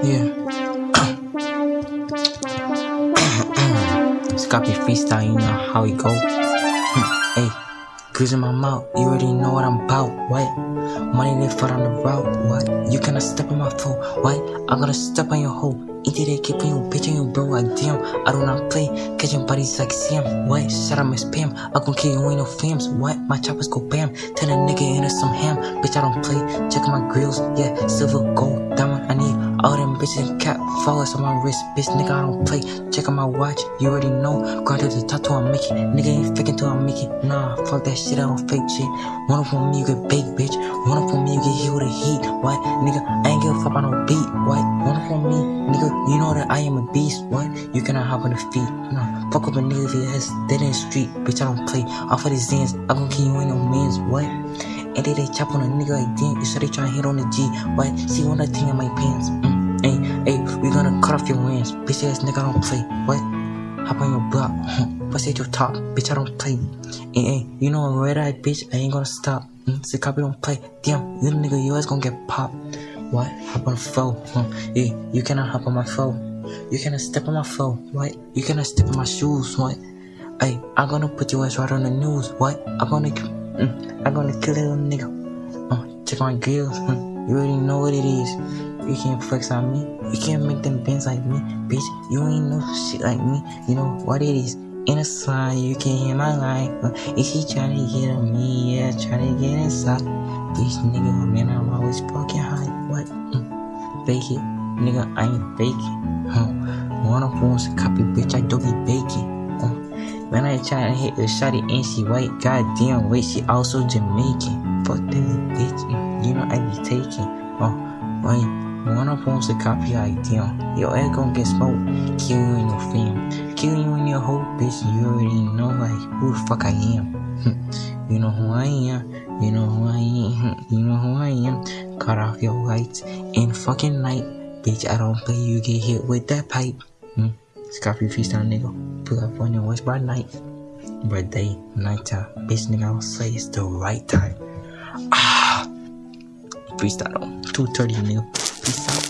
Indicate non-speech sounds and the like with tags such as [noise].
Yeah. Scotty freestyle, you know how it go. Hmm, hey, goose in my mouth, you already know what I'm about. What? Money they foot on the route. What? You cannot step on my foot. What? I'm gonna step on your hoe. Eat it, keep on your bitch and your bro. I damn, I do not play. Catching bodies like Sam. What? Shut up, Miss Pam. I gon' kill you, ain't no fams. What? My choppers go bam. Turn a nigga into some ham. Bitch, I don't play. Check my grills. Yeah, silver, gold, diamond. I all them bitches cap flowers on my wrist, bitch, nigga, I don't play. Check on my watch, you already know. Grind to the tattoo, I'm making. Nigga ain't faking till I make it. Nah, fuck that shit, I don't fake shit. One up on me, you get baked, bitch. One up on me, you get hit with a heat. What? Nigga, I ain't give a fuck about no beat. What? One up on me, nigga, you know that I am a beast. What? You cannot hop on the feet. Nah, fuck up a nigga if he has dead in the street. Bitch, I don't play. Off of the Zans, I'm gon' kill you ain't no mans. What? And they, they chop on a nigga like damn, you said they try to hit on the G. What? See one the thing in my pants. Mm. Hey, hey, we gonna cut off your wings. Bitch ass nigga, I don't play. What? Hop on your block. Bust at your top. Bitch, I don't play. Hey, hey, you know a red bitch, I ain't gonna stop. Mm, say copy don't play. Damn, little nigga, your ass gonna get popped. What? Hop on the phone. Huh? Hey, you cannot hop on my phone. You cannot step on my phone. What? You cannot step on my shoes. What? Hey, I'm gonna put your ass right on the news. What? I'm gonna, mm, I'm gonna kill that little nigga. Uh, check my grills. Mm, you already know what it is. You can't flex on me. You can't make them bends like me. Bitch, you ain't no shit like me. You know what it is. In a sign, you can hear my line. Uh, is she trying to get on me? Yeah, trying to get inside. Bitch, nigga, man, I'm always fucking high. What? Mm. Fake it. Nigga, I ain't faking. Huh. One of wants to copy, bitch, I don't be baking. When I try to hit the shotty and she white, goddamn wait, she also Jamaican. Fuck that bitch, mm. You know I be taking. Oh, wait. One up wants to copy idea. Your ass gon' get smoked. Kill you in your fam. Kill you in your whole bitch. You already know like who the fuck I am. [laughs] you know who I am. You know who I am. [laughs] You know who I am. Cut off your lights in fucking night. Bitch, I don't play. You get hit with that pipe. Hmm? Scorpio freestyle nigga. Pull up on your watch by night. By day, night time, Bitch nigga, I don't say it's the right time. Ah! Freestyle 230 nigga. Peace out.